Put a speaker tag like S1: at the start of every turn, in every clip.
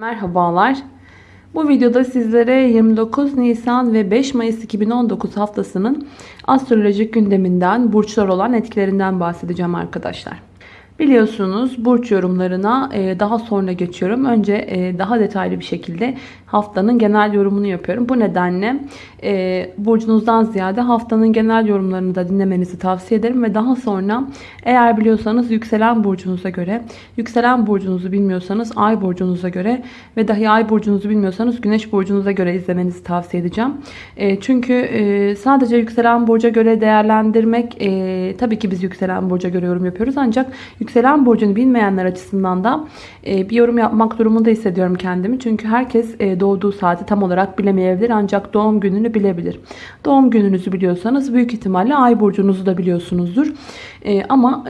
S1: Merhabalar. Bu videoda sizlere 29 Nisan ve 5 Mayıs 2019 haftasının astrolojik gündeminden, burçlar olan etkilerinden bahsedeceğim arkadaşlar. Biliyorsunuz burç yorumlarına e, daha sonra geçiyorum. Önce e, daha detaylı bir şekilde haftanın genel yorumunu yapıyorum. Bu nedenle e, burcunuzdan ziyade haftanın genel yorumlarını da dinlemenizi tavsiye ederim. Ve daha sonra eğer biliyorsanız yükselen burcunuza göre, yükselen burcunuzu bilmiyorsanız ay burcunuza göre ve dahi ay burcunuzu bilmiyorsanız güneş burcunuza göre izlemenizi tavsiye edeceğim. Çünkü sadece yükselen burca göre değerlendirmek, tabii ki biz yükselen burca göre yorum yapıyoruz ancak Yükselen burcunu bilmeyenler açısından da e, bir yorum yapmak durumunda hissediyorum kendimi. Çünkü herkes e, doğduğu saati tam olarak bilemeyebilir ancak doğum gününü bilebilir. Doğum gününüzü biliyorsanız büyük ihtimalle ay burcunuzu da biliyorsunuzdur. E, ama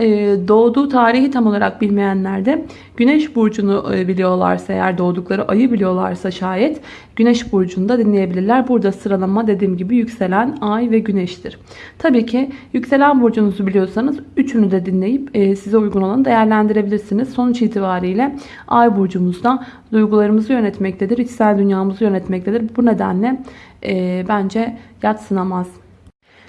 S1: doğduğu tarihi tam olarak bilmeyenler de güneş burcunu biliyorlarsa eğer doğdukları ayı biliyorlarsa şayet güneş burcunu da dinleyebilirler. Burada sıralama dediğim gibi yükselen ay ve güneştir. Tabii ki yükselen burcunuzu biliyorsanız üçünü de dinleyip size uygun olanı değerlendirebilirsiniz. Sonuç itibariyle ay burcumuzda duygularımızı yönetmektedir. içsel dünyamızı yönetmektedir. Bu nedenle e, bence yatsınamaz.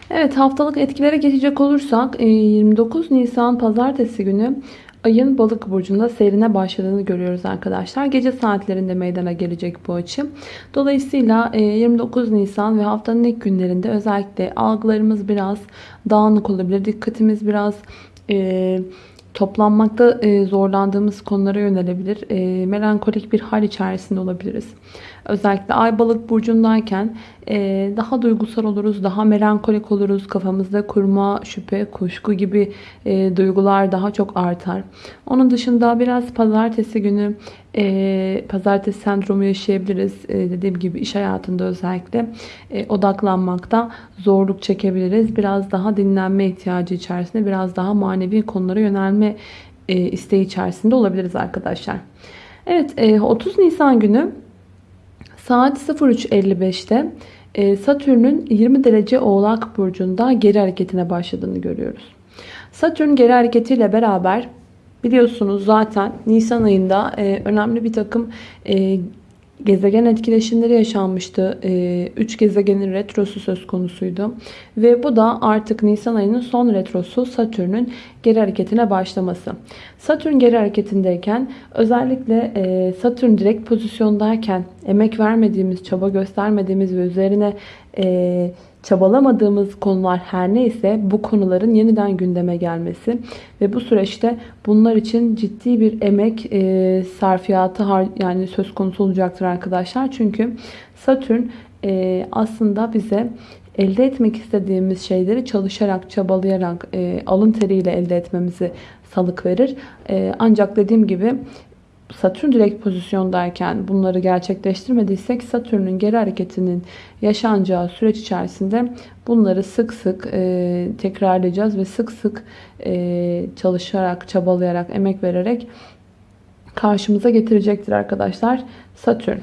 S1: Evet haftalık etkilere geçecek olursak 29 e, Nisan pazartesi günü ayın balık burcunda seyrine başladığını görüyoruz arkadaşlar. Gece saatlerinde meydana gelecek bu açı. Dolayısıyla 29 e, Nisan ve haftanın ilk günlerinde özellikle algılarımız biraz dağınık olabilir. Dikkatimiz biraz e, toplanmakta zorlandığımız konulara yönelebilir. Melankolik bir hal içerisinde olabiliriz. Özellikle ay balık burcundayken e, daha duygusal oluruz, daha melankolik oluruz. Kafamızda kurma, şüphe, kuşku gibi e, duygular daha çok artar. Onun dışında biraz pazartesi günü e, pazartesi sendromu yaşayabiliriz. E, dediğim gibi iş hayatında özellikle e, odaklanmakta zorluk çekebiliriz. Biraz daha dinlenme ihtiyacı içerisinde, biraz daha manevi konulara yönelme e, isteği içerisinde olabiliriz arkadaşlar. Evet, e, 30 Nisan günü Saat 03.55'te e, Satürn'ün 20 derece oğlak burcunda geri hareketine başladığını görüyoruz. Satürn geri hareketiyle beraber biliyorsunuz zaten Nisan ayında e, önemli bir takım e, gezegen etkileşimleri yaşanmıştı. 3 gezegenin retrosu söz konusuydu. Ve bu da artık Nisan ayının son retrosu Satürn'ün geri hareketine başlaması. Satürn geri hareketindeyken özellikle Satürn direkt pozisyondayken emek vermediğimiz, çaba göstermediğimiz ve üzerine çabalamadığımız konular her neyse bu konuların yeniden gündeme gelmesi ve bu süreçte bunlar için ciddi bir emek e, sarfiyatı yani söz konusu olacaktır arkadaşlar. Çünkü Satürn e, aslında bize elde etmek istediğimiz şeyleri çalışarak, çabalayarak, e, alın teriyle elde etmemizi salık verir. E, ancak dediğim gibi Satürn direkt pozisyondayken bunları gerçekleştirmediysek Satürn'ün geri hareketinin yaşanacağı süreç içerisinde bunları sık sık e, tekrarlayacağız ve sık sık e, çalışarak, çabalayarak, emek vererek karşımıza getirecektir arkadaşlar Satürn.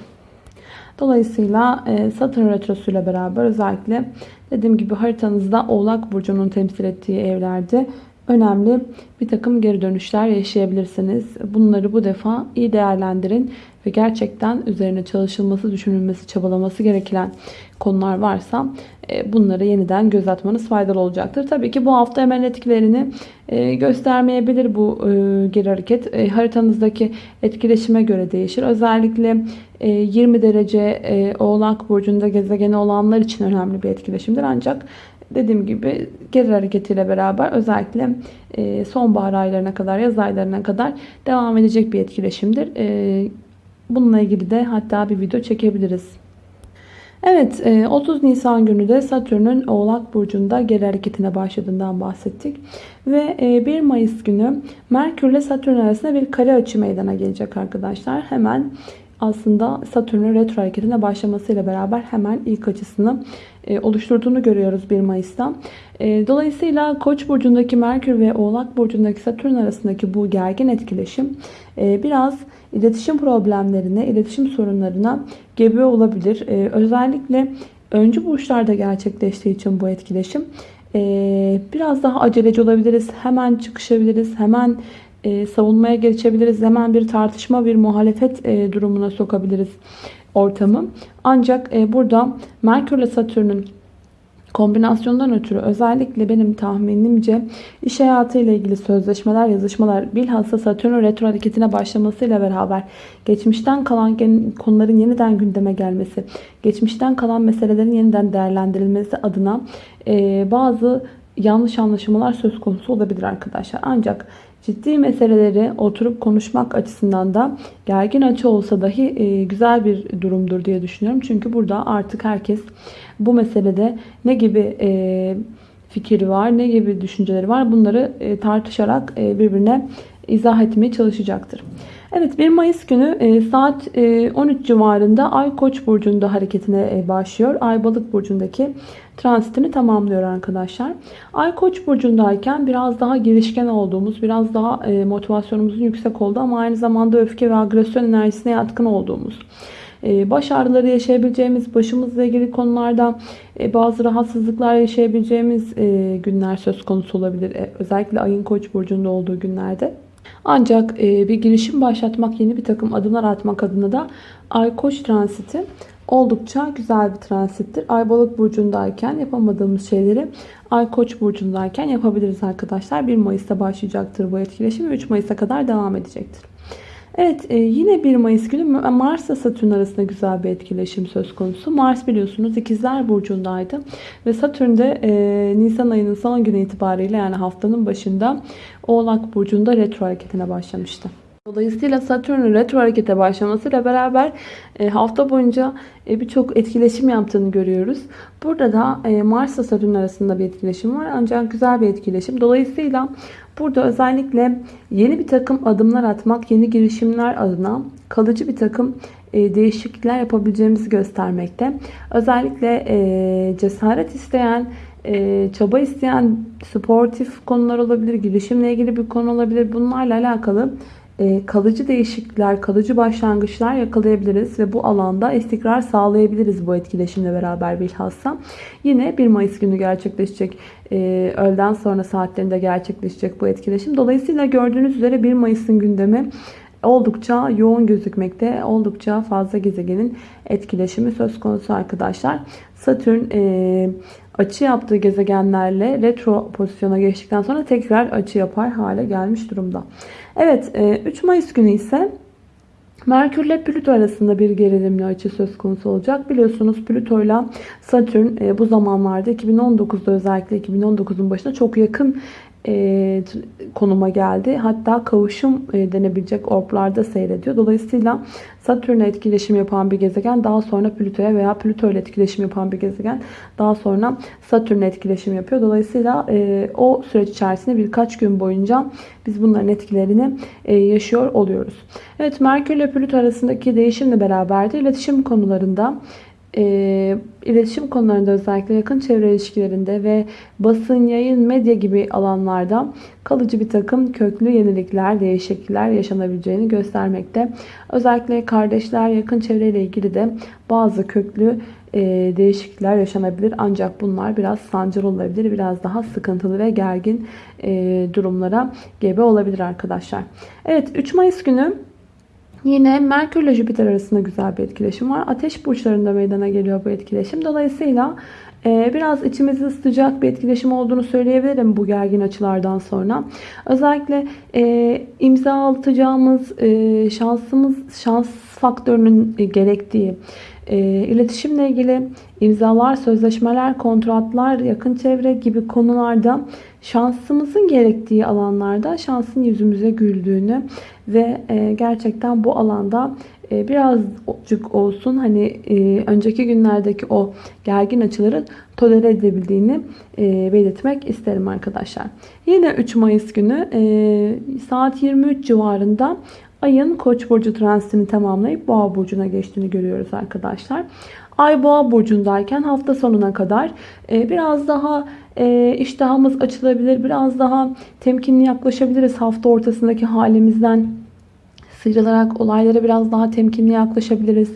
S1: Dolayısıyla e, Satürn Retrosu ile beraber özellikle dediğim gibi haritanızda Oğlak Burcu'nun temsil ettiği evlerde önemli bir takım geri dönüşler yaşayabilirsiniz. Bunları bu defa iyi değerlendirin ve gerçekten üzerine çalışılması, düşünülmesi, çabalaması gereken konular varsa e, bunları yeniden göz atmanız faydalı olacaktır. Tabii ki bu hafta hemen etkilerini e, göstermeyebilir bu e, geri hareket. Haritanızdaki etkileşime göre değişir. Özellikle 20 derece Oğlak Burcu'nda gezegeni olanlar için önemli bir etkileşimdir. Ancak dediğim gibi geri hareketiyle beraber özellikle e, sonbahar aylarına kadar, yaz aylarına kadar devam edecek bir etkileşimdir. E, bununla ilgili de hatta bir video çekebiliriz. Evet 30 e, Nisan günü de Satürn'ün Oğlak Burcu'nda geri hareketine başladığından bahsettik. Ve 1 Mayıs günü Merkür ile Satürn arasında bir kare açı meydana gelecek arkadaşlar. Hemen aslında Satürn'ün retro hareketine başlamasıyla beraber hemen ilk açısını oluşturduğunu görüyoruz 1 Mayıs'ta. E, dolayısıyla Koç burcundaki Merkür ve Oğlak burcundaki Satürn arasındaki bu gergin etkileşim e, biraz iletişim problemlerine, iletişim sorunlarına gebe olabilir. Özellikle öncü burçlarda gerçekleştiği için bu etkileşim biraz daha aceleci olabiliriz. Hemen çıkışabiliriz. Hemen e, savunmaya geçebiliriz. Hemen bir tartışma, bir muhalefet e, durumuna sokabiliriz ortamı. Ancak e, burada Merkür ile Satürn'ün kombinasyondan ötürü özellikle benim tahminimce iş hayatı ile ilgili sözleşmeler, yazışmalar bilhassa Satürn retro hareketine başlamasıyla beraber geçmişten kalan konuların yeniden gündeme gelmesi, geçmişten kalan meselelerin yeniden değerlendirilmesi adına e, bazı yanlış anlaşılmalar söz konusu olabilir arkadaşlar. Ancak ciddi meseleleri oturup konuşmak açısından da gergin açı olsa dahi e, güzel bir durumdur diye düşünüyorum. Çünkü burada artık herkes bu meselede ne gibi e, fikri var, ne gibi düşünceleri var bunları e, tartışarak birbirine izah etmeye çalışacaktır. Evet 1 Mayıs günü e, saat e, 13 civarında Ay Koç burcunda hareketine e, başlıyor. Ay Balık burcundaki transitini tamamlıyor arkadaşlar. Ay Koç burcundayken biraz daha girişken olduğumuz, biraz daha e, motivasyonumuzun yüksek olduğu ama aynı zamanda öfke ve agresyon enerjisine yatkın olduğumuz e, baş ağrıları yaşayabileceğimiz, başımızla ilgili konularda e, bazı rahatsızlıklar yaşayabileceğimiz günler söz konusu olabilir. Özellikle ayın koç burcunda olduğu günlerde. Ancak bir girişim başlatmak, yeni bir takım adımlar atmak adına da ay koç transiti oldukça güzel bir transittir. Ay balık burcundayken yapamadığımız şeyleri ay koç burcundayken yapabiliriz arkadaşlar. 1 Mayıs'ta başlayacaktır bu etkileşim ve 3 Mayıs'a kadar devam edecektir. Evet e, yine 1 Mayıs günü Mars ile Satürn arasında güzel bir etkileşim söz konusu. Mars biliyorsunuz ikizler burcundaydı. Ve Satürn de e, Nisan ayının son günü itibariyle yani haftanın başında Oğlak burcunda retro hareketine başlamıştı. Dolayısıyla Satürn'ün retro harekete başlamasıyla beraber e, hafta boyunca e, birçok etkileşim yaptığını görüyoruz. Burada da e, Mars ile Satürn arasında bir etkileşim var. Ancak güzel bir etkileşim. Dolayısıyla burada özellikle yeni bir takım adımlar atmak, yeni girişimler adına kalıcı bir takım değişiklikler yapabileceğimizi göstermekte. Özellikle cesaret isteyen, çaba isteyen sportif konular olabilir, girişimle ilgili bir konu olabilir. Bunlarla alakalı kalıcı değişiklikler, kalıcı başlangıçlar yakalayabiliriz ve bu alanda istikrar sağlayabiliriz bu etkileşimle beraber bilhassa. Yine 1 Mayıs günü gerçekleşecek, e, öğleden sonra saatlerinde gerçekleşecek bu etkileşim. Dolayısıyla gördüğünüz üzere 1 Mayıs'ın gündemi oldukça yoğun gözükmekte. Oldukça fazla gezegenin etkileşimi söz konusu arkadaşlar. Satürn e, açı yaptığı gezegenlerle retro pozisyona geçtikten sonra tekrar açı yapar hale gelmiş durumda. Evet 3 e, Mayıs günü ise Merkür ile Plüto arasında bir gerilimli açı söz konusu olacak. Biliyorsunuz Plüto ile Satürn e, bu zamanlarda 2019'da özellikle 2019'un başında çok yakın e, konuma geldi. Hatta kavuşum e, denebilecek orblarda seyrediyor. Dolayısıyla Satürn'e etkileşim yapan bir gezegen daha sonra Plüto'ya veya Plüto ile etkileşim yapan bir gezegen daha sonra Satürn'e etkileşim yapıyor. Dolayısıyla e, o süreç içerisinde birkaç gün boyunca biz bunların etkilerini e, yaşıyor oluyoruz. Evet Merkür ile Plüto arasındaki değişimle beraber de iletişim konularında e, iletişim konularında özellikle yakın çevre ilişkilerinde ve basın, yayın, medya gibi alanlarda kalıcı bir takım köklü yenilikler, değişiklikler yaşanabileceğini göstermekte. Özellikle kardeşler, yakın çevreyle ilgili de bazı köklü e, değişiklikler yaşanabilir. Ancak bunlar biraz sancılı olabilir. Biraz daha sıkıntılı ve gergin e, durumlara gebe olabilir arkadaşlar. Evet 3 Mayıs günü Yine Merkür ile Jüpiter arasında güzel bir etkileşim var. Ateş burçlarında meydana geliyor bu etkileşim. Dolayısıyla e, biraz içimizi ısıtacak bir etkileşim olduğunu söyleyebilirim bu gergin açılardan sonra. Özellikle e, imza atacağımız e, şansımız, şans faktörünün gerektiği iletişimle ilgili imzalar, sözleşmeler, kontratlar, yakın çevre gibi konularda şansımızın gerektiği alanlarda şansın yüzümüze güldüğünü ve e, gerçekten bu alanda e, birazcık olsun hani e, önceki günlerdeki o gergin açıları tolere edebildiğini belirtmek isterim arkadaşlar. Yine 3 Mayıs günü saat 23 civarında Ayın Koç burcu transitini tamamlayıp Boğa burcuna geçtiğini görüyoruz arkadaşlar. Ay Boğa burcundayken hafta sonuna kadar biraz daha iştahımız açılabilir, biraz daha temkinli yaklaşabiliriz hafta ortasındaki halimizden sıyrılarak olaylara biraz daha temkinli yaklaşabiliriz.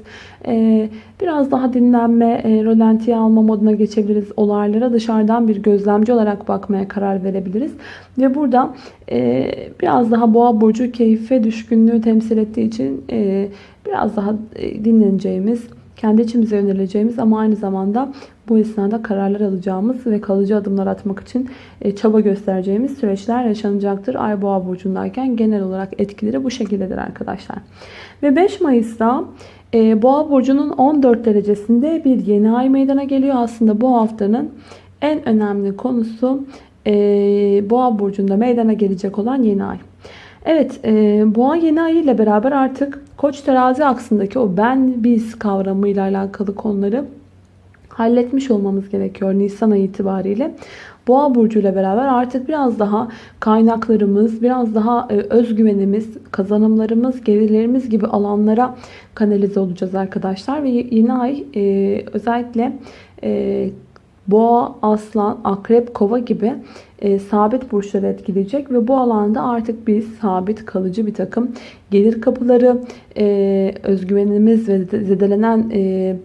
S1: Ee, biraz daha dinlenme, e, alma moduna geçebiliriz. Olaylara dışarıdan bir gözlemci olarak bakmaya karar verebiliriz. Ve burada e, biraz daha boğa burcu keyfe düşkünlüğü temsil ettiği için e, biraz daha e, dinleneceğimiz, kendi içimize yöneleceğimiz ama aynı zamanda bu esnada kararlar alacağımız ve kalıcı adımlar atmak için e, çaba göstereceğimiz süreçler yaşanacaktır. Ay boğa burcundayken genel olarak etkileri bu şekildedir arkadaşlar. Ve 5 Mayıs'ta e, boğa burcunun 14 derecesinde bir yeni ay meydana geliyor. Aslında bu haftanın en önemli konusu e, boğa burcunda meydana gelecek olan yeni ay. Evet, e, boğa yeni ay ile beraber artık koç terazi aksındaki o ben biz kavramıyla alakalı konuları halletmiş olmamız gerekiyor Nisan ayı itibariyle. Boğa burcu ile beraber artık biraz daha kaynaklarımız, biraz daha e, özgüvenimiz, kazanımlarımız, gelirlerimiz gibi alanlara kanalize olacağız arkadaşlar. Ve yeni ay e, özellikle e, boğa, aslan, akrep, kova gibi e, sabit burçları etkileyecek ve bu alanda artık biz sabit kalıcı bir takım gelir kapıları, e, özgüvenimiz ve zedelenen e,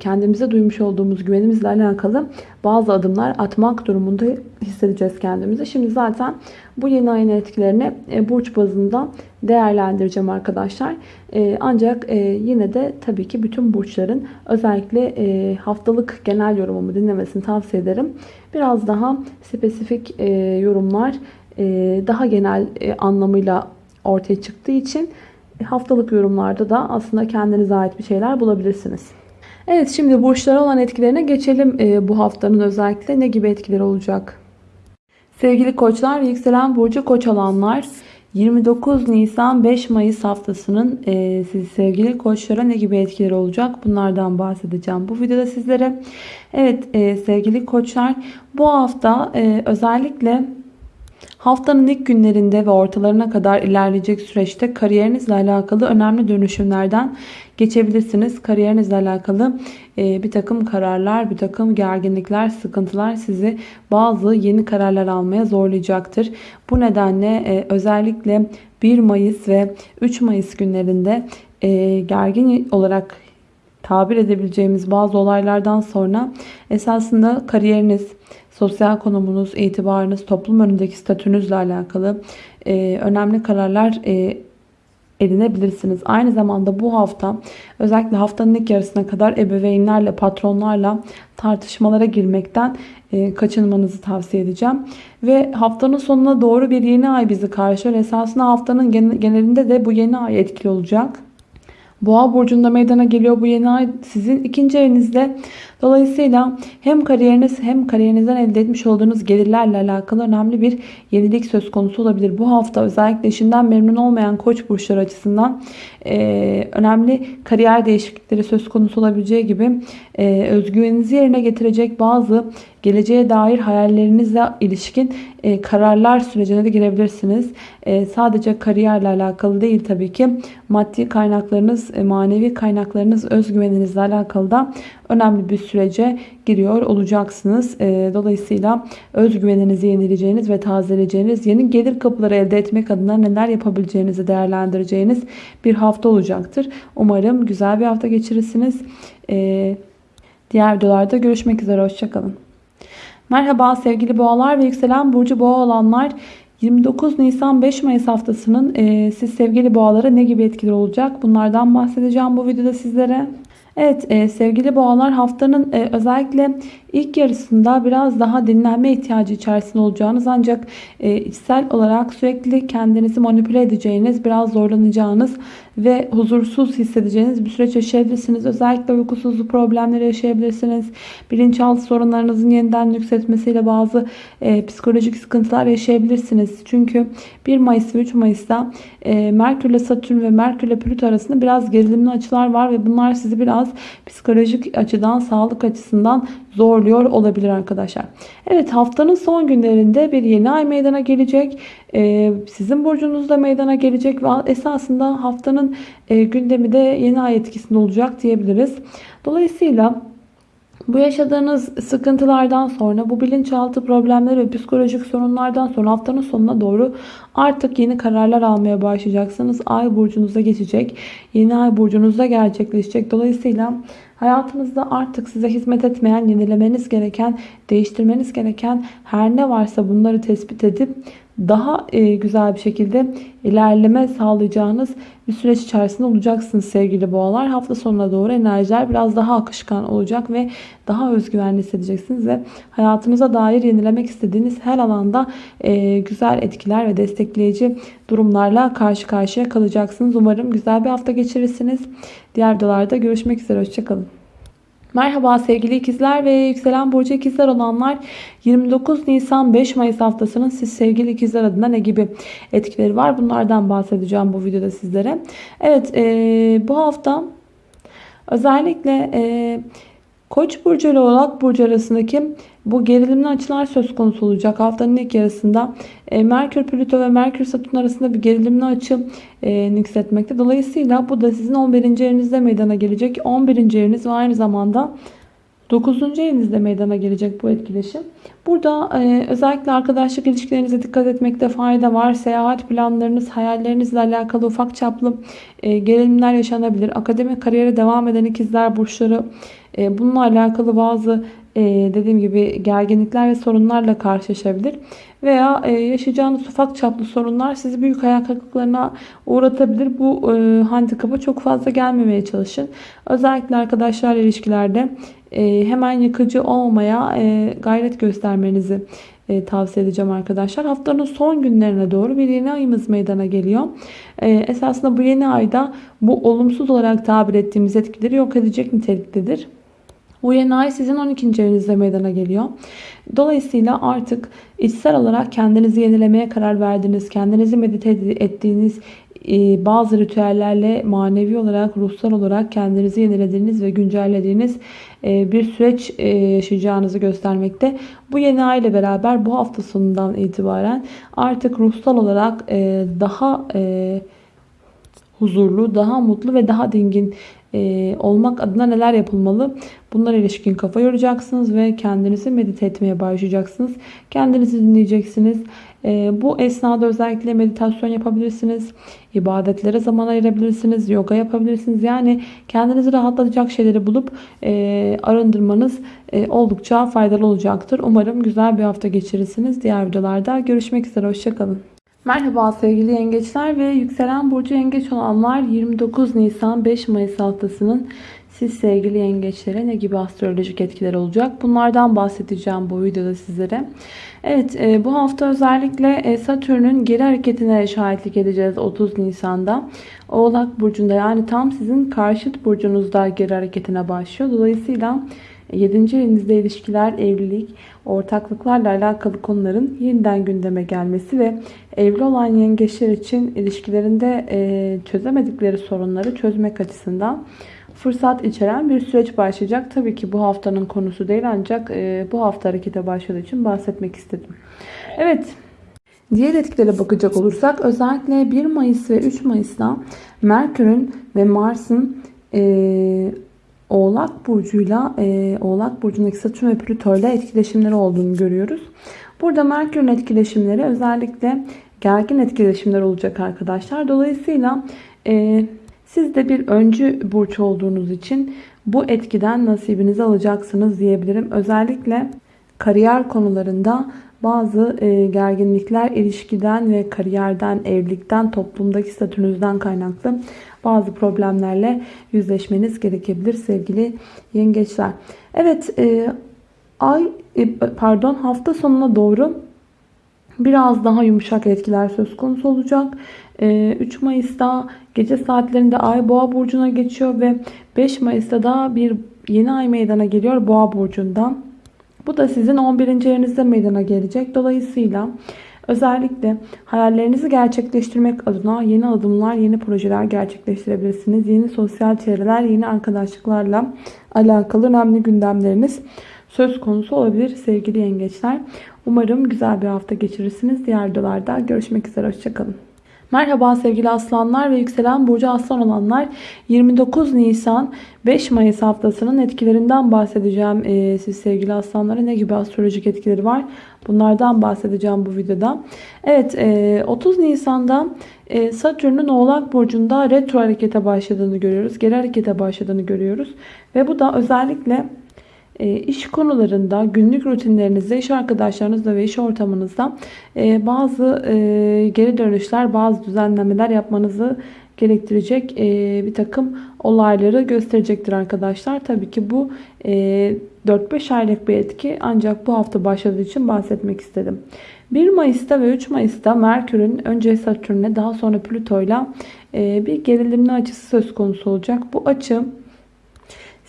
S1: kendimize duymuş olduğumuz güvenimizle alakalı bazı adımlar atmak durumunda hissedeceğiz kendimizi. Şimdi zaten bu yeni ayın etkilerini e, burç bazında değerlendireceğim arkadaşlar. E, ancak yine de tabii ki bütün burçların özellikle haftalık genel yorumumu dinlemesini tavsiye ederim. Biraz daha spesifik yorumlar daha genel anlamıyla ortaya çıktığı için haftalık yorumlarda da aslında kendinize ait bir şeyler bulabilirsiniz. Evet şimdi burçlara olan etkilerine geçelim. E, bu haftanın özellikle ne gibi etkileri olacak? Sevgili koçlar yükselen burcu koç alanlar 29 Nisan 5 Mayıs haftasının e, siz sevgili koçlara ne gibi etkileri olacak bunlardan bahsedeceğim bu videoda sizlere. Evet e, sevgili koçlar bu hafta e, özellikle Haftanın ilk günlerinde ve ortalarına kadar ilerleyecek süreçte kariyerinizle alakalı önemli dönüşümlerden geçebilirsiniz. Kariyerinizle alakalı e, bir takım kararlar, bir takım gerginlikler, sıkıntılar sizi bazı yeni kararlar almaya zorlayacaktır. Bu nedenle e, özellikle 1 Mayıs ve 3 Mayıs günlerinde e, gergin olarak tabir edebileceğimiz bazı olaylardan sonra esasında kariyeriniz, sosyal konumunuz, itibarınız, toplum önündeki statünüzle alakalı e, önemli kararlar e, edinebilirsiniz. Aynı zamanda bu hafta özellikle haftanın ilk yarısına kadar ebeveynlerle, patronlarla tartışmalara girmekten e, kaçınmanızı tavsiye edeceğim. Ve haftanın sonuna doğru bir yeni ay bizi karşılıyor. Esasında haftanın genelinde de bu yeni ay etkili olacak. Boğa burcunda meydana geliyor bu yeni ay sizin ikinci evinizde. Dolayısıyla hem kariyeriniz hem kariyerinizden elde etmiş olduğunuz gelirlerle alakalı önemli bir yenilik söz konusu olabilir. Bu hafta özellikle işinden memnun olmayan koç burçları açısından e, önemli kariyer değişiklikleri söz konusu olabileceği gibi e, özgüveninizi yerine getirecek bazı geleceğe dair hayallerinizle ilişkin e, kararlar sürecine de girebilirsiniz. E, sadece kariyerle alakalı değil tabii ki maddi kaynaklarınız, e, manevi kaynaklarınız, özgüveninizle alakalı da önemli bir sürece giriyor olacaksınız. E, dolayısıyla özgüveninizi yenileceğiniz ve tazeleyeceğiniz, yeni gelir kapıları elde etmek adına neler yapabileceğinizi değerlendireceğiniz bir hafta olacaktır. Umarım güzel bir hafta geçirirsiniz. E, diğer videolarda görüşmek üzere. Hoşçakalın. Merhaba sevgili boğalar ve yükselen burcu boğa olanlar. 29 Nisan 5 Mayıs haftasının e, siz sevgili boğalara ne gibi etkileri olacak? Bunlardan bahsedeceğim bu videoda sizlere. Evet e, sevgili boğalar haftanın e, özellikle ilk yarısında biraz daha dinlenme ihtiyacı içerisinde olacağınız ancak e, içsel olarak sürekli kendinizi manipüle edeceğiniz, biraz zorlanacağınız ve huzursuz hissedeceğiniz bir süreç yaşayabilirsiniz. Özellikle uykusuzluk problemleri yaşayabilirsiniz. Bilinçaltı sorunlarınızın yeniden yükseltmesiyle bazı e, psikolojik sıkıntılar yaşayabilirsiniz. Çünkü 1 Mayıs ve 3 Mayıs'ta e, Merkür ile Satürn ve Merkür ile Plüto arasında biraz gerilimli açılar var ve bunlar sizi biraz psikolojik açıdan, sağlık açısından zorluyor olabilir arkadaşlar. Evet haftanın son günlerinde bir yeni ay meydana gelecek. Ee, sizin burcunuzda meydana gelecek ve esasında haftanın e, gündemi de yeni ay etkisinde olacak diyebiliriz. Dolayısıyla Bu yaşadığınız sıkıntılardan sonra, bu bilinçaltı problemleri ve psikolojik sorunlardan sonra haftanın sonuna doğru artık yeni kararlar almaya başlayacaksınız. Ay burcunuza geçecek. Yeni ay burcunuzda gerçekleşecek. Dolayısıyla hayatınızda artık size hizmet etmeyen, yenilemeniz gereken, değiştirmeniz gereken her ne varsa bunları tespit edip daha e, güzel bir şekilde ilerleme sağlayacağınız bir süreç içerisinde olacaksınız sevgili boğalar. Hafta sonuna doğru enerjiler biraz daha akışkan olacak ve daha özgüvenli hissedeceksiniz ve hayatınıza dair yenilemek istediğiniz her alanda e, güzel etkiler ve destekleyici durumlarla karşı karşıya kalacaksınız. Umarım güzel bir hafta geçirirsiniz. Diğer videolarda görüşmek üzere. Hoşçakalın. Merhaba sevgili ikizler ve yükselen burcu ikizler olanlar 29 Nisan 5 Mayıs haftasının siz sevgili ikizler adına ne gibi etkileri var bunlardan bahsedeceğim bu videoda sizlere. Evet e, bu hafta özellikle e, Koç burcu ile Oğlak burcu arasındaki bu gerilimli açılar söz konusu olacak. Haftanın ilk yarısında e, Merkür, Plüto ve Merkür, Satürn arasında bir gerilimli açı e, nüksetmekte. Dolayısıyla bu da sizin 11. evinizde meydana gelecek. 11. eviniz ve aynı zamanda 9. evinizde meydana gelecek bu etkileşim. Burada e, özellikle arkadaşlık ilişkilerinize dikkat etmekte fayda var. Seyahat planlarınız, hayallerinizle alakalı ufak çaplı e, gerilimler yaşanabilir. Akademik kariyere devam eden ikizler burçları e, bununla alakalı bazı dediğim gibi gerginlikler ve sorunlarla karşılaşabilir. Veya e, yaşayacağınız ufak çaplı sorunlar sizi büyük hayal kırıklıklarına uğratabilir. Bu e, handikapa çok fazla gelmemeye çalışın. Özellikle arkadaşlarla ilişkilerde e, hemen yıkıcı olmaya e, gayret göstermenizi e, tavsiye edeceğim arkadaşlar. Haftanın son günlerine doğru bir yeni ayımız meydana geliyor. E, esasında bu yeni ayda bu olumsuz olarak tabir ettiğimiz etkileri yok edecek niteliktedir. Bu yeni ay sizin 12. evinizde meydana geliyor. Dolayısıyla artık içsel olarak kendinizi yenilemeye karar verdiniz. Kendinizi medite ettiğiniz e, bazı ritüellerle manevi olarak, ruhsal olarak kendinizi yenilediğiniz ve güncellediğiniz e, bir süreç e, yaşayacağınızı göstermekte. Bu yeni ay ile beraber bu hafta sonundan itibaren artık ruhsal olarak daha huzurlu, daha mutlu ve daha dingin e, olmak adına neler yapılmalı? Bunlara ilişkin kafa yoracaksınız ve kendinizi medite etmeye başlayacaksınız. Kendinizi dinleyeceksiniz. E, bu esnada özellikle meditasyon yapabilirsiniz. ibadetlere zaman ayırabilirsiniz. Yoga yapabilirsiniz. Yani kendinizi rahatlatacak şeyleri bulup e, arındırmanız e, oldukça faydalı olacaktır. Umarım güzel bir hafta geçirirsiniz. Diğer videolarda görüşmek üzere. Hoşçakalın. Merhaba sevgili yengeçler ve yükselen burcu yengeç olanlar 29 Nisan 5 Mayıs haftasının siz sevgili yengeçlere ne gibi astrolojik etkiler olacak? Bunlardan bahsedeceğim bu videoda sizlere. Evet e, bu hafta özellikle e, Satürn'ün geri hareketine şahitlik edeceğiz 30 Nisan'da. Oğlak burcunda yani tam sizin karşıt burcunuzda geri hareketine başlıyor. Dolayısıyla 7. evinizde ilişkiler, evlilik, ortaklıklarla alakalı konuların yeniden gündeme gelmesi ve evli olan yengeçler için ilişkilerinde e, çözemedikleri sorunları çözmek açısından fırsat içeren bir süreç başlayacak. Tabii ki bu haftanın konusu değil ancak e, bu hafta harekete başladığı için bahsetmek istedim. Evet. Diğer etkilere bakacak olursak özellikle 1 Mayıs ve 3 Mayıs'ta Merkür'ün ve Mars'ın e, Oğlak Burcu'yla e, Oğlak Burcu'ndaki Satürn ve Plüto ile etkileşimleri olduğunu görüyoruz. Burada Merkür'ün etkileşimleri özellikle gergin etkileşimler olacak arkadaşlar. Dolayısıyla e, siz de bir öncü burç olduğunuz için bu etkiden nasibinizi alacaksınız diyebilirim. Özellikle kariyer konularında bazı e, gerginlikler ilişkiden ve kariyerden, evlilikten, toplumdaki statünüzden kaynaklı bazı problemlerle yüzleşmeniz gerekebilir sevgili yengeçler. Evet e, ay e, pardon hafta sonuna doğru biraz daha yumuşak etkiler söz konusu olacak. 3 Mayıs'ta gece saatlerinde ay boğa burcuna geçiyor ve 5 Mayıs'ta da bir yeni ay meydana geliyor boğa burcundan. Bu da sizin 11. evinizde meydana gelecek. Dolayısıyla özellikle hayallerinizi gerçekleştirmek adına yeni adımlar, yeni projeler gerçekleştirebilirsiniz. Yeni sosyal çevreler, yeni arkadaşlıklarla alakalı önemli gündemleriniz söz konusu olabilir sevgili yengeçler. Umarım güzel bir hafta geçirirsiniz. Diğer videolarda görüşmek üzere. Hoşçakalın. Merhaba sevgili aslanlar ve yükselen burcu aslan olanlar 29 Nisan 5 Mayıs haftasının etkilerinden bahsedeceğim. Ee, siz sevgili aslanlara ne gibi astrolojik etkileri var bunlardan bahsedeceğim bu videoda. Evet e, 30 Nisan'da e, Satürn'ün oğlak burcunda retro harekete başladığını görüyoruz. Geri harekete başladığını görüyoruz. Ve bu da özellikle iş konularında, günlük rutinlerinizde, iş arkadaşlarınızla ve iş ortamınızda e, bazı e, geri dönüşler, bazı düzenlemeler yapmanızı gerektirecek bir takım olayları gösterecektir arkadaşlar. Tabii ki bu 4-5 aylık bir etki ancak bu hafta başladığı için bahsetmek istedim. 1 Mayıs'ta ve 3 Mayıs'ta Merkür'ün önce Satürn'e daha sonra Plüto'yla bir gerilimli açısı söz konusu olacak. Bu açı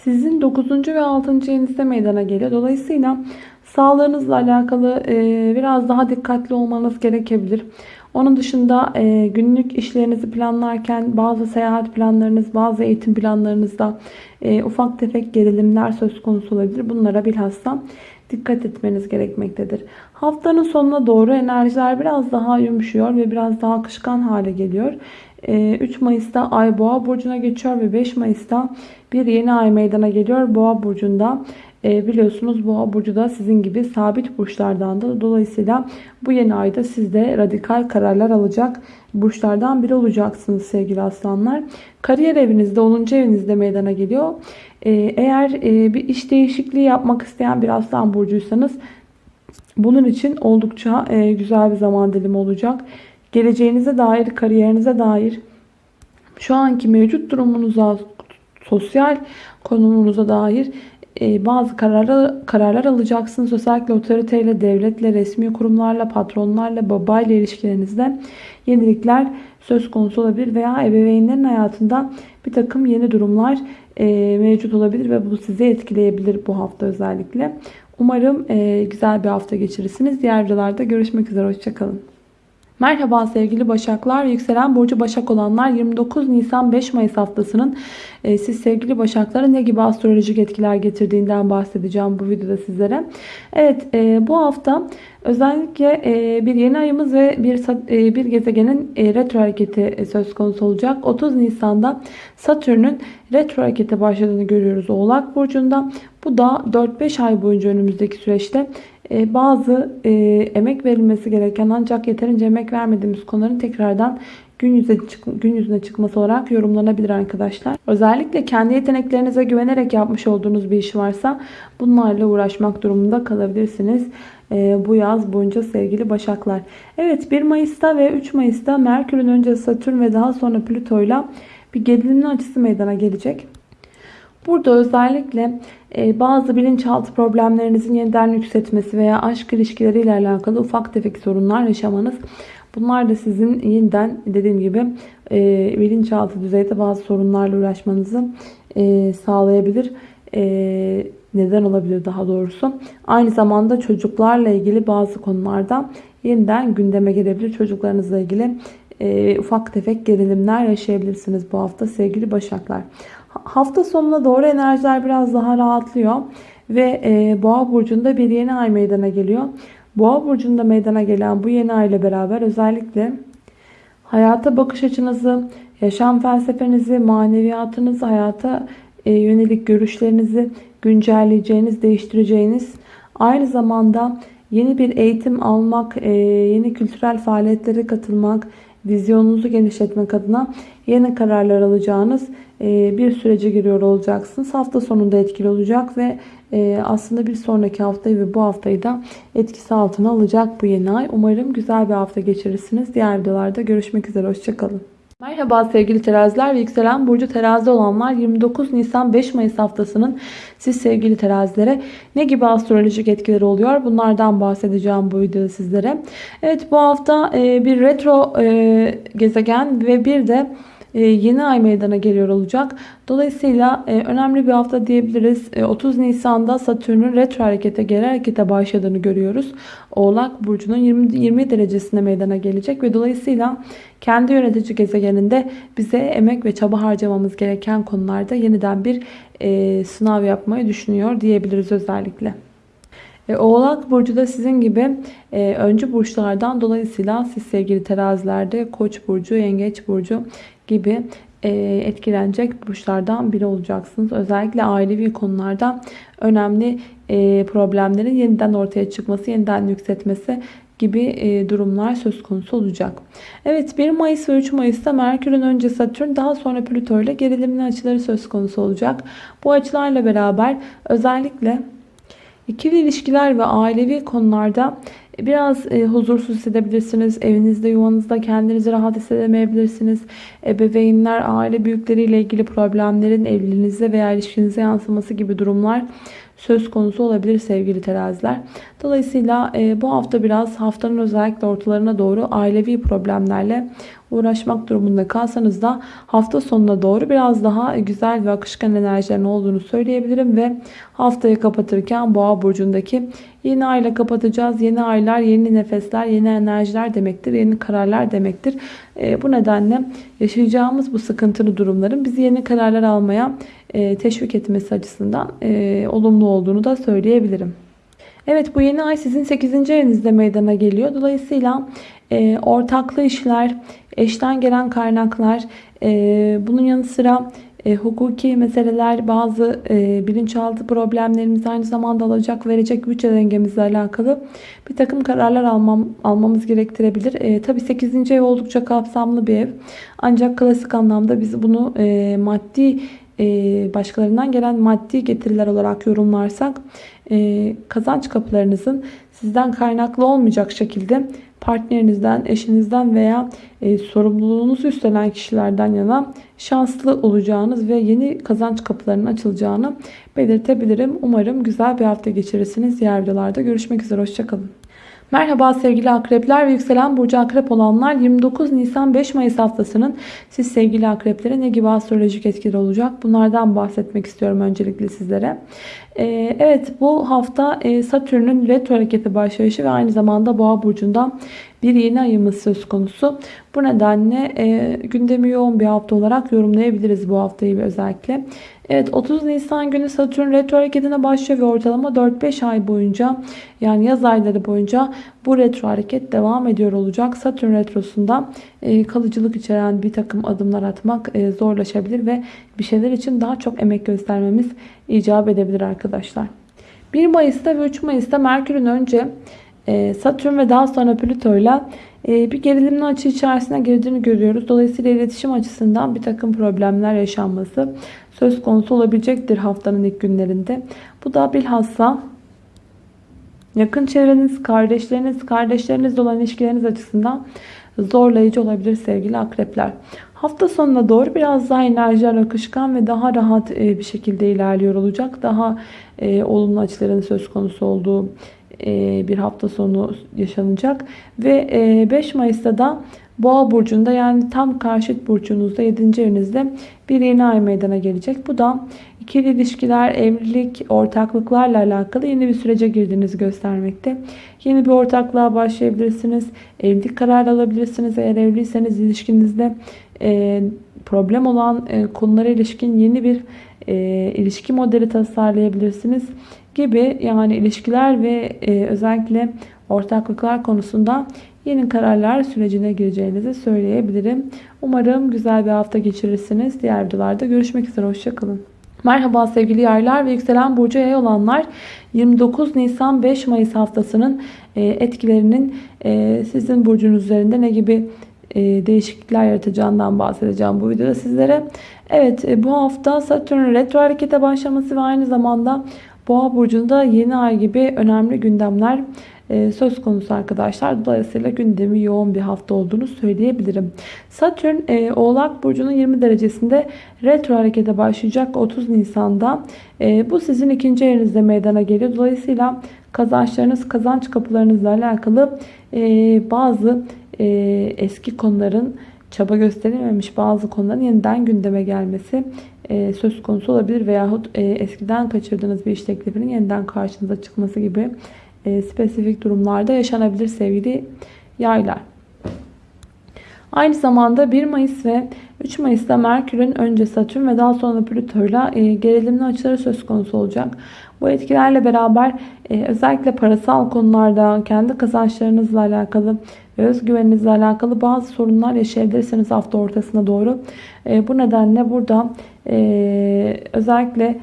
S1: sizin 9. ve 6. evinizde meydana geliyor. Dolayısıyla sağlığınızla alakalı e, biraz daha dikkatli olmanız gerekebilir. Onun dışında e, günlük işlerinizi planlarken bazı seyahat planlarınız, bazı eğitim planlarınızda e, ufak tefek gerilimler söz konusu olabilir. Bunlara bilhassa dikkat etmeniz gerekmektedir. Haftanın sonuna doğru enerjiler biraz daha yumuşuyor ve biraz daha akışkan hale geliyor. 3 Mayıs'ta Ay Boğa burcuna geçiyor ve 5 Mayıs'ta bir yeni ay meydana geliyor Boğa burcunda. E, biliyorsunuz Boğa burcu da sizin gibi sabit burçlardan da dolayısıyla bu yeni ayda siz de radikal kararlar alacak burçlardan biri olacaksınız sevgili aslanlar. Kariyer evinizde 10. evinizde meydana geliyor. E, eğer e, bir iş değişikliği yapmak isteyen bir aslan burcuysanız bunun için oldukça e, güzel bir zaman dilimi olacak. Geleceğinize dair, kariyerinize dair şu anki mevcut durumunuza, sosyal konumunuza dair bazı kararlar, kararlar alacaksınız. Özellikle otoriteyle, devletle, resmi kurumlarla, patronlarla, babayla ilişkilerinizde yenilikler söz konusu olabilir. Veya ebeveynlerin hayatında bir takım yeni durumlar e, mevcut olabilir ve bu sizi etkileyebilir bu hafta özellikle. Umarım e, güzel bir hafta geçirirsiniz. Diğer videolarda görüşmek üzere. Hoşçakalın. Merhaba sevgili Başaklar. Yükselen Burcu Başak olanlar 29 Nisan 5 Mayıs haftasının e, siz sevgili Başaklara ne gibi astrolojik etkiler getirdiğinden bahsedeceğim bu videoda sizlere. Evet e, bu hafta özellikle e, bir yeni ayımız ve bir bir gezegenin retro hareketi söz konusu olacak. 30 Nisan'da Satürn'ün retro harekete başladığını görüyoruz Oğlak Burcu'nda. Bu da 4-5 ay boyunca önümüzdeki süreçte e, bazı e, emek verilmesi gereken ancak yeterince emek vermediğimiz konuların tekrardan gün, yüze, gün yüzüne çıkması olarak yorumlanabilir arkadaşlar. Özellikle kendi yeteneklerinize güvenerek yapmış olduğunuz bir iş varsa bunlarla uğraşmak durumunda kalabilirsiniz. E, bu yaz boyunca sevgili başaklar. Evet 1 Mayıs'ta ve 3 Mayıs'ta Merkür'ün önce Satürn ve daha sonra Plüto'yla bir gerilimli açısı meydana gelecek. Burada özellikle e, bazı bilinçaltı problemlerinizin yeniden yükseltmesi veya aşk ilişkileriyle alakalı ufak tefek sorunlar yaşamanız. Bunlar da sizin yeniden dediğim gibi e, bilinçaltı düzeyde bazı sorunlarla uğraşmanızı e, sağlayabilir. Neden olabilir daha doğrusu. Aynı zamanda çocuklarla ilgili bazı konularda yeniden gündeme gelebilir. Çocuklarınızla ilgili ufak tefek gerilimler yaşayabilirsiniz bu hafta sevgili başaklar. Hafta sonuna doğru enerjiler biraz daha rahatlıyor. Ve e, Boğa burcunda bir yeni ay meydana geliyor. Boğa burcunda meydana gelen bu yeni ay ile beraber özellikle hayata bakış açınızı, yaşam felsefenizi, maneviyatınızı, hayata e, yönelik görüşlerinizi güncelleyeceğiniz, değiştireceğiniz, aynı zamanda yeni bir eğitim almak, e, yeni kültürel faaliyetlere katılmak, vizyonunuzu genişletmek adına yeni kararlar alacağınız e, bir sürece giriyor olacaksınız. Hafta sonunda etkili olacak ve e, aslında bir sonraki haftayı ve bu haftayı da etkisi altına alacak bu yeni ay. Umarım güzel bir hafta geçirirsiniz. Diğer videolarda görüşmek üzere. Hoşçakalın. Merhaba sevgili teraziler ve yükselen burcu terazi olanlar 29 Nisan 5 Mayıs haftasının siz sevgili terazilere ne gibi astrolojik etkileri oluyor bunlardan bahsedeceğim bu videoda sizlere. Evet bu hafta e, bir retro gezegen ve bir de e, yeni ay meydana geliyor olacak. Dolayısıyla e, önemli bir hafta diyebiliriz. 30 e, Nisan'da Satürn'ün retro harekete, geri harekete başladığını görüyoruz. Oğlak Burcu'nun 20, 20 derecesinde meydana gelecek ve dolayısıyla kendi yönetici gezegeninde bize emek ve çaba harcamamız gereken konularda yeniden bir sınav yapmayı düşünüyor diyebiliriz özellikle. E, Oğlak Burcu da sizin gibi e, öncü burçlardan dolayısıyla siz sevgili terazilerde Koç Burcu, Yengeç Burcu gibi e, etkilenecek burçlardan biri olacaksınız. Özellikle ailevi konularda önemli e, problemlerin yeniden ortaya çıkması, yeniden yükseltmesi gibi e, durumlar söz konusu olacak. Evet 1 Mayıs ve 3 Mayıs'ta Merkür'ün önce Satürn daha sonra Plüto ile gerilimli açıları söz konusu olacak. Bu açılarla beraber özellikle ikili ilişkiler ve ailevi konularda biraz e, huzursuz hissedebilirsiniz. Evinizde, yuvanızda kendinizi rahat hissedemeyebilirsiniz. Ebeveynler, aile büyükleriyle ilgili problemlerin evliliğinize veya ilişkinize yansıması gibi durumlar söz konusu olabilir sevgili teraziler. Dolayısıyla e, bu hafta biraz haftanın özellikle ortalarına doğru ailevi problemlerle uğraşmak durumunda kalsanız da hafta sonuna doğru biraz daha güzel ve akışkan enerjilerin olduğunu söyleyebilirim ve haftayı kapatırken boğa burcundaki yeni ayla kapatacağız. Yeni aylar, yeni nefesler, yeni enerjiler demektir. Yeni kararlar demektir. E, bu nedenle yaşayacağımız bu sıkıntılı durumların bizi yeni kararlar almaya e, teşvik etmesi açısından e, olumlu olduğunu da söyleyebilirim. Evet bu yeni ay sizin 8. evinizde meydana geliyor. Dolayısıyla e, ortaklı işler, eşten gelen kaynaklar, e, bunun yanı sıra e, hukuki meseleler, bazı e, bilinçaltı problemlerimiz aynı zamanda alacak verecek bütçe dengemizle alakalı bir takım kararlar almam, almamız gerektirebilir. E, Tabi 8. ev oldukça kapsamlı bir ev. Ancak klasik anlamda biz bunu e, maddi e, başkalarından gelen maddi getiriler olarak yorumlarsak e, kazanç kapılarınızın sizden kaynaklı olmayacak şekilde partnerinizden, eşinizden veya e, sorumluluğunuzu üstlenen kişilerden yana şanslı olacağınız ve yeni kazanç kapılarının açılacağını belirtebilirim. Umarım güzel bir hafta geçirirsiniz. Diğer videolarda görüşmek üzere. Hoşçakalın. Merhaba sevgili akrepler ve yükselen burcu akrep olanlar 29 Nisan 5 Mayıs haftasının siz sevgili akreplere ne gibi astrolojik etkileri olacak bunlardan bahsetmek istiyorum öncelikle sizlere. Ee, evet bu hafta e, Satürn'ün retro hareketi başlayışı ve aynı zamanda boğa burcundan bir yeni ayımız söz konusu. Bu nedenle e, gündemi yoğun bir hafta olarak yorumlayabiliriz bu haftayı özellikle. Evet 30 Nisan günü Satürn retro hareketine başlıyor ve ortalama 4-5 ay boyunca yani yaz ayları boyunca bu retro hareket devam ediyor olacak. Satürn retrosunda e, kalıcılık içeren bir takım adımlar atmak e, zorlaşabilir ve bir şeyler için daha çok emek göstermemiz icap edebilir arkadaşlar. 1 Mayıs'ta ve 3 Mayıs'ta Merkür'ün önce Satürn ve daha sonra Plüto ile bir gerilimli açı içerisine girdiğini görüyoruz. Dolayısıyla iletişim açısından bir takım problemler yaşanması söz konusu olabilecektir haftanın ilk günlerinde. Bu da bilhassa yakın çevreniz, kardeşleriniz, kardeşlerinizle olan ilişkileriniz açısından zorlayıcı olabilir sevgili akrepler. Hafta sonuna doğru biraz daha enerjiler akışkan ve daha rahat e, bir şekilde ilerliyor olacak. Daha e, olumlu açıların söz konusu olduğu bir hafta sonu yaşanacak. Ve 5 Mayıs'ta da Boğa burcunda yani tam karşıt burcunuzda 7. evinizde bir yeni ay meydana gelecek. Bu da ikili ilişkiler, evlilik, ortaklıklarla alakalı yeni bir sürece girdiğinizi göstermekte. Yeni bir ortaklığa başlayabilirsiniz. Evlilik kararı alabilirsiniz. Eğer evliyseniz ilişkinizde e, problem olan e, konulara ilişkin yeni bir e, ilişki modeli tasarlayabilirsiniz gibi yani ilişkiler ve e, özellikle ortaklıklar konusunda yeni kararlar sürecine gireceğinizi söyleyebilirim. Umarım güzel bir hafta geçirirsiniz. Diğer videolarda görüşmek üzere. Hoşçakalın. Merhaba sevgili yaylar ve yükselen burcu yay olanlar 29 Nisan 5 Mayıs haftasının e, etkilerinin e, sizin burcunuz üzerinde ne gibi e, değişiklikler yaratacağından bahsedeceğim bu videoda sizlere. Evet bu hafta Satürn retro harekete başlaması ve aynı zamanda Boğa burcunda yeni ay gibi önemli gündemler e, söz konusu arkadaşlar. Dolayısıyla gündemi yoğun bir hafta olduğunu söyleyebilirim. Satürn e, Oğlak Burcu'nun 20 derecesinde retro harekete başlayacak 30 Nisan'da. E, bu sizin ikinci evinizde meydana geliyor. Dolayısıyla kazançlarınız, kazanç kapılarınızla alakalı bazı eski konuların çaba gösterilmemiş bazı konuların yeniden gündeme gelmesi söz konusu olabilir. Veyahut eskiden kaçırdığınız bir iş teklifinin yeniden karşınıza çıkması gibi e, spesifik durumlarda yaşanabilir sevgili yaylar. Aynı zamanda 1 Mayıs ve 3 Mayıs'ta Merkür'ün önce Satürn ve daha sonra Plüto'yla e, gerilimli açıları söz konusu olacak. Bu etkilerle beraber e, özellikle parasal konularda kendi kazançlarınızla alakalı özgüveninizle alakalı bazı sorunlar yaşayabilirsiniz hafta ortasına doğru. E, bu nedenle burada e, özellikle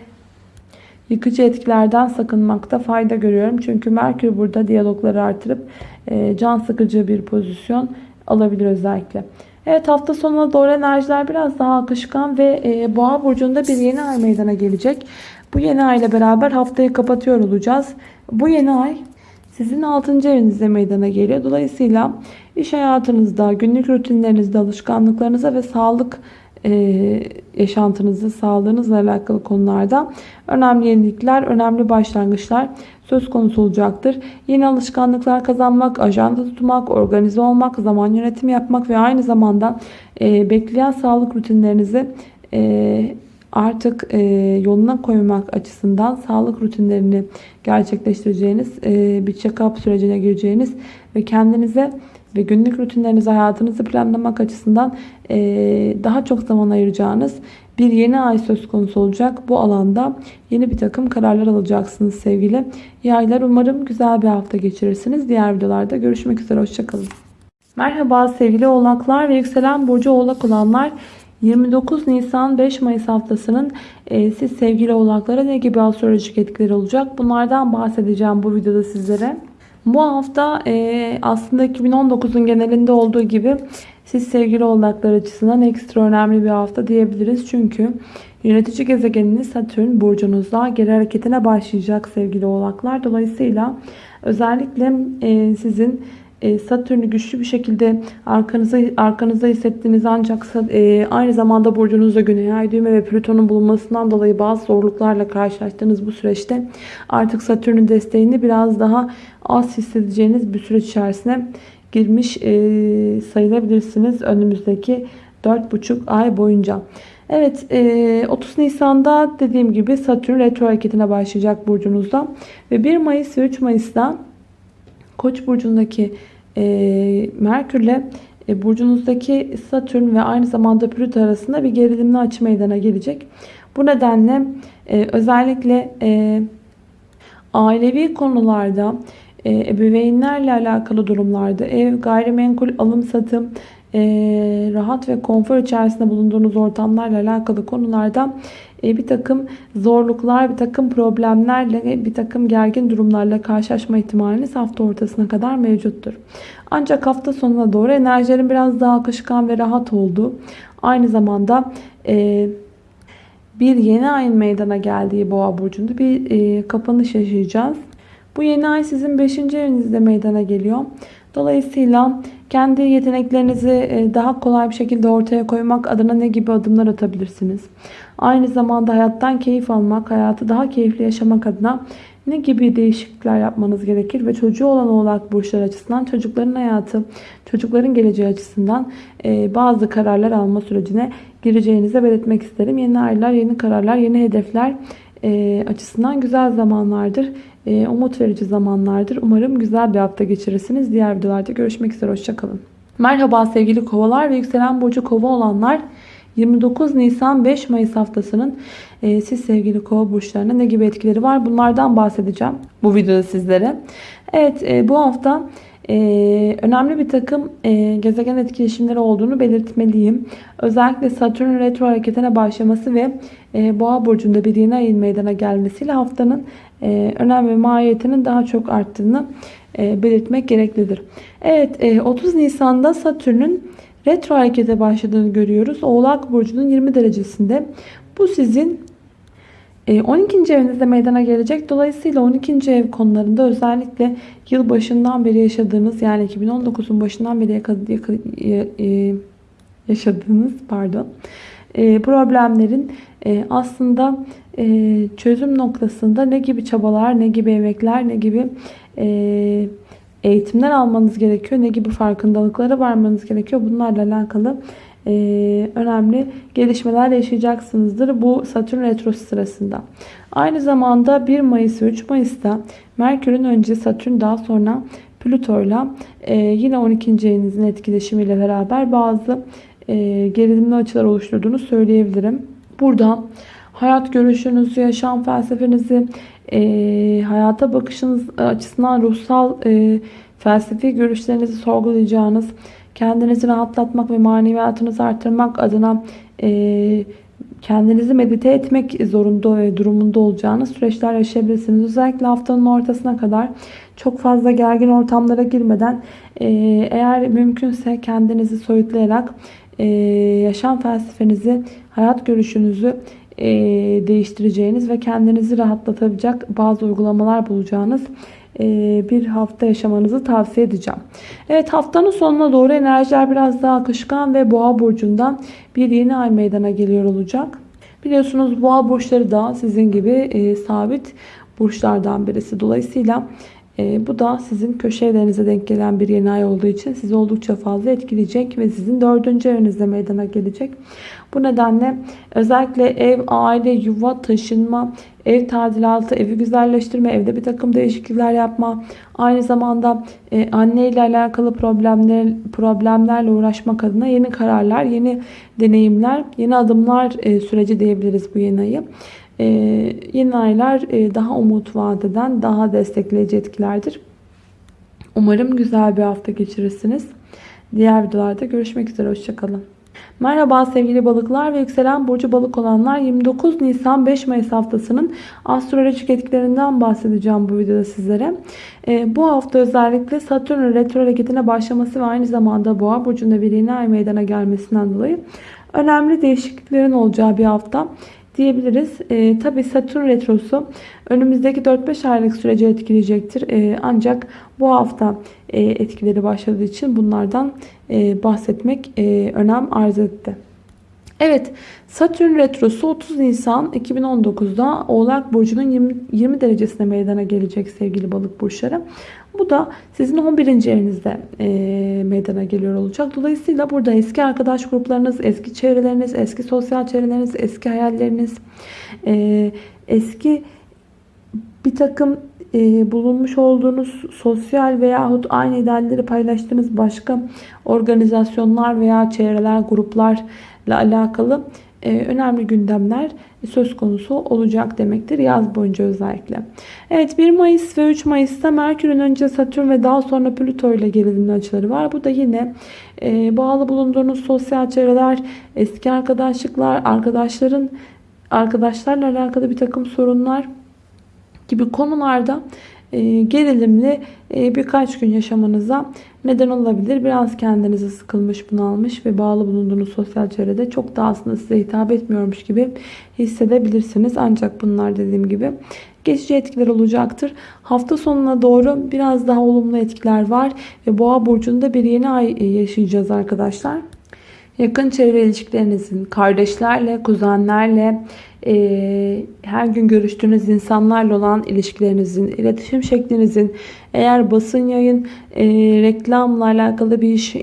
S1: yıkıcı etkilerden sakınmakta fayda görüyorum. Çünkü Merkür burada diyalogları artırıp e, can sıkıcı bir pozisyon alabilir özellikle. Evet hafta sonuna doğru enerjiler biraz daha akışkan ve e, Boğa burcunda bir yeni ay meydana gelecek. Bu yeni ay ile beraber haftayı kapatıyor olacağız. Bu yeni ay sizin 6. evinizde meydana geliyor. Dolayısıyla iş hayatınızda, günlük rutinlerinizde, alışkanlıklarınıza ve sağlık e, yaşantınızı, sağlığınızla alakalı konularda önemli yenilikler, önemli başlangıçlar söz konusu olacaktır. Yeni alışkanlıklar kazanmak, ajanda tutmak, organize olmak, zaman yönetimi yapmak ve aynı zamanda e, bekleyen sağlık rutinlerinizi e, artık e, yoluna koymak açısından sağlık rutinlerini gerçekleştireceğiniz, e, bir check-up sürecine gireceğiniz ve kendinize ve günlük rutinlerinizi, hayatınızı planlamak açısından e, daha çok zaman ayıracağınız bir yeni ay söz konusu olacak. Bu alanda yeni bir takım kararlar alacaksınız sevgili yaylar. Umarım güzel bir hafta geçirirsiniz. Diğer videolarda görüşmek üzere. Hoşçakalın. Merhaba sevgili oğlaklar ve yükselen burcu oğlak olanlar. 29 Nisan 5 Mayıs haftasının e, siz sevgili oğlaklara ne gibi astrolojik etkileri olacak? Bunlardan bahsedeceğim bu videoda sizlere. Bu hafta e, aslında 2019'un genelinde olduğu gibi siz sevgili oğlaklar açısından ekstra önemli bir hafta diyebiliriz. Çünkü yönetici gezegeniniz Satürn burcunuzda geri hareketine başlayacak sevgili oğlaklar. Dolayısıyla özellikle e, sizin Satürn'ü güçlü bir şekilde arkanıza, arkanızda hissettiğiniz ancak e, aynı zamanda burcunuzda Güney Ay düğme ve Plüton'un bulunmasından dolayı bazı zorluklarla karşılaştığınız bu süreçte artık Satürn'ün desteğini biraz daha az hissedeceğiniz bir süreç içerisine girmiş e, sayılabilirsiniz önümüzdeki 4,5 ay boyunca. Evet 30 Nisan'da dediğim gibi Satürn retro hareketine başlayacak burcunuzda ve 1 Mayıs ve 3 Mayıs'ta Koç burcundaki e, Merkür'le e, burcunuzdaki Satürn ve aynı zamanda Plüto arasında bir gerilimli açı meydana gelecek. Bu nedenle e, özellikle e, ailevi konularda e, ebeveynlerle alakalı durumlarda ev, gayrimenkul, alım satım, e, rahat ve konfor içerisinde bulunduğunuz ortamlarla alakalı konularda e, bir takım zorluklar, bir takım problemlerle, bir takım gergin durumlarla karşılaşma ihtimaliniz hafta ortasına kadar mevcuttur. Ancak hafta sonuna doğru enerjilerin biraz daha akışkan ve rahat olduğu, aynı zamanda e, bir yeni ayın meydana geldiği boğa burcunda bir kapanış yaşayacağız. Bu yeni ay sizin 5. evinizde meydana geliyor. Dolayısıyla kendi yeteneklerinizi e, daha kolay bir şekilde ortaya koymak adına ne gibi adımlar atabilirsiniz? Aynı zamanda hayattan keyif almak, hayatı daha keyifli yaşamak adına ne gibi değişiklikler yapmanız gerekir? Ve çocuğu olan oğlak burçlar açısından çocukların hayatı, çocukların geleceği açısından e, bazı kararlar alma sürecine gireceğinizi belirtmek isterim. Yeni aylar, yeni kararlar, yeni hedefler e, açısından güzel zamanlardır. E, umut verici zamanlardır. Umarım güzel bir hafta geçirirsiniz. Diğer videolarda görüşmek üzere. Hoşçakalın. Merhaba sevgili kovalar ve yükselen burcu kova olanlar. 29 Nisan 5 Mayıs haftasının e, siz sevgili kova burçlarına ne gibi etkileri var bunlardan bahsedeceğim bu videoda sizlere. Evet e, bu hafta ee, önemli bir takım e, gezegen etkileşimleri olduğunu belirtmeliyim. Özellikle Satürn retro hareketine başlaması ve e, Boğa burcunda bir yeni ayın meydana gelmesiyle haftanın e, önem ve mahiyetinin daha çok arttığını e, belirtmek gereklidir. Evet e, 30 Nisan'da Satürn'ün retro harekete başladığını görüyoruz. Oğlak burcunun 20 derecesinde. Bu sizin 12. E, evinizde meydana gelecek. Dolayısıyla 12. ev konularında özellikle yıl başından beri yaşadığınız yani 2019'un başından beri e, yaşadığınız pardon e, problemlerin aslında çözüm noktasında ne gibi çabalar, ne gibi emekler, ne gibi eğitimler almanız gerekiyor, ne gibi farkındalıklara varmanız gerekiyor. Bunlarla alakalı e, önemli gelişmeler yaşayacaksınızdır bu Satürn retrosu sırasında. Aynı zamanda 1 Mayıs ve 3 Mayıs'ta Merkür'ün önce Satürn daha sonra Plüto'yla e, yine 12. evinizin etkileşimiyle beraber bazı e, gerilimli açılar oluşturduğunu söyleyebilirim. Burada hayat görüşünüzü, yaşam felsefenizi, e, hayata bakışınız açısından ruhsal e, felsefi görüşlerinizi sorgulayacağınız, kendinizi rahatlatmak ve maneviyatınızı artırmak adına e, kendinizi medite etmek zorunda ve durumunda olacağınız süreçler yaşayabilirsiniz. Özellikle haftanın ortasına kadar çok fazla gergin ortamlara girmeden e, eğer mümkünse kendinizi soyutlayarak e, yaşam felsefenizi, hayat görüşünüzü e, değiştireceğiniz ve kendinizi rahatlatabilecek bazı uygulamalar bulacağınız bir hafta yaşamanızı tavsiye edeceğim. Evet haftanın sonuna doğru enerjiler biraz daha akışkan ve boğa burcundan bir yeni ay meydana geliyor olacak. Biliyorsunuz boğa burçları da sizin gibi e, sabit burçlardan birisi. Dolayısıyla e, bu da sizin köşe evlerinize denk gelen bir yeni ay olduğu için sizi oldukça fazla etkileyecek ve sizin dördüncü evinizde meydana gelecek. Bu nedenle özellikle ev, aile, yuva, taşınma, ev tadilatı, evi güzelleştirme, evde bir takım değişiklikler yapma, aynı zamanda e, anne ile alakalı problemler, problemlerle uğraşmak adına yeni kararlar, yeni deneyimler, yeni adımlar e, süreci diyebiliriz bu yeni ayı. Ee, yeni aylar e, daha umut vadeden daha destekleyici etkilerdir. Umarım güzel bir hafta geçirirsiniz. Diğer videolarda görüşmek üzere. Hoşçakalın. Merhaba sevgili balıklar ve yükselen burcu balık olanlar 29 Nisan 5 Mayıs haftasının astrolojik etkilerinden bahsedeceğim bu videoda sizlere. Ee, bu hafta özellikle Satürn retro hareketine başlaması ve aynı zamanda boğa burcunda bir yeni ay meydana gelmesinden dolayı önemli değişikliklerin olacağı bir hafta diyebiliriz. E, Tabi Satürn Retrosu önümüzdeki 4-5 aylık süreci etkileyecektir. E, ancak bu hafta e, etkileri başladığı için bunlardan e, bahsetmek e, önem arz etti. Evet Satürn Retrosu 30 Nisan 2019'da Oğlak Burcu'nun 20, 20 derecesine meydana gelecek sevgili balık burçları. Bu da sizin 11. evinizde e, meydana geliyor olacak. Dolayısıyla burada eski arkadaş gruplarınız, eski çevreleriniz, eski sosyal çevreleriniz, eski hayalleriniz, e, eski bir takım e, bulunmuş olduğunuz sosyal veyahut aynı idealleri paylaştığınız başka organizasyonlar veya çevreler, gruplarla alakalı e, önemli gündemler söz konusu olacak demektir yaz boyunca özellikle. Evet 1 Mayıs ve 3 Mayıs'ta Merkür'ün önce Satürn ve daha sonra Plüto ile gerilimli açıları var. Bu da yine e, bağlı bulunduğunuz sosyal çevreler, eski arkadaşlıklar, arkadaşların arkadaşlarla alakalı bir takım sorunlar gibi konularda gerilimli e, birkaç gün yaşamanıza neden olabilir. Biraz kendinizi sıkılmış, bunalmış ve bağlı bulunduğunuz sosyal çevrede çok da aslında size hitap etmiyormuş gibi hissedebilirsiniz. Ancak bunlar dediğim gibi geçici etkiler olacaktır. Hafta sonuna doğru biraz daha olumlu etkiler var ve Boğa burcunda bir yeni ay e, yaşayacağız arkadaşlar. Yakın çevre ilişkilerinizin, kardeşlerle, kuzenlerle, e, her gün görüştüğünüz insanlarla olan ilişkilerinizin, iletişim şeklinizin, eğer basın yayın, e, reklamla alakalı bir iş e,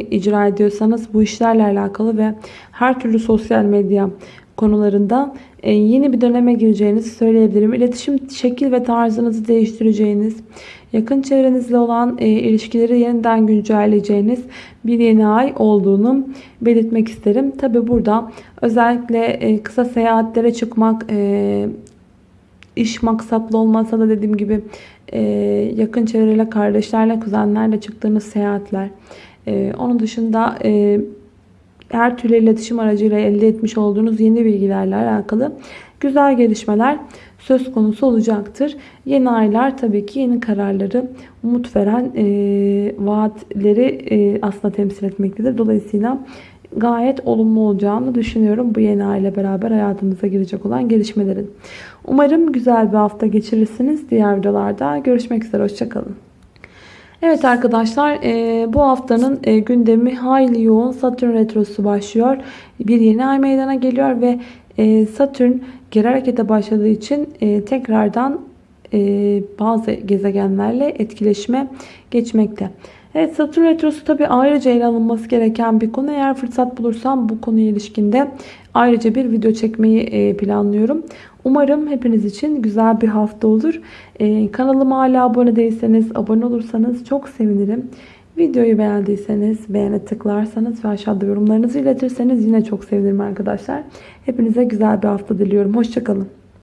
S1: icra ediyorsanız bu işlerle alakalı ve her türlü sosyal medya konularında e, yeni bir döneme gireceğinizi söyleyebilirim. İletişim şekil ve tarzınızı değiştireceğiniz, yakın çevrenizle olan e, ilişkileri yeniden güncelleyeceğiniz bir yeni ay olduğunu belirtmek isterim. Tabi burada özellikle e, kısa seyahatlere çıkmak, iş maksatlı olmasa da dediğim gibi yakın çevreyle, kardeşlerle, kuzenlerle çıktığınız seyahatler. Onun dışında her türlü iletişim aracıyla elde etmiş olduğunuz yeni bilgilerle alakalı güzel gelişmeler söz konusu olacaktır. Yeni aylar tabii ki yeni kararları umut veren e, vaatleri e, aslında temsil etmektedir. Dolayısıyla gayet olumlu olacağını düşünüyorum bu yeni aile beraber hayatımıza girecek olan gelişmelerin. Umarım güzel bir hafta geçirirsiniz. Diğer videolarda görüşmek üzere. Hoşçakalın. Evet arkadaşlar e, bu haftanın e, gündemi hayli yoğun. Satürn Retrosu başlıyor. Bir yeni ay meydana geliyor ve Satürn geri harekete başladığı için e, tekrardan e, bazı gezegenlerle etkileşime geçmekte. Evet Satürn Retrosu tabi ayrıca ele alınması gereken bir konu. Eğer fırsat bulursam bu konuya ilişkinde ayrıca bir video çekmeyi e, planlıyorum. Umarım hepiniz için güzel bir hafta olur. Kanalıma hala abone değilseniz abone olursanız çok sevinirim. Videoyu beğendiyseniz beğene tıklarsanız ve aşağıda yorumlarınızı iletirseniz yine çok sevinirim arkadaşlar. Hepinize güzel bir hafta diliyorum. Hoşçakalın.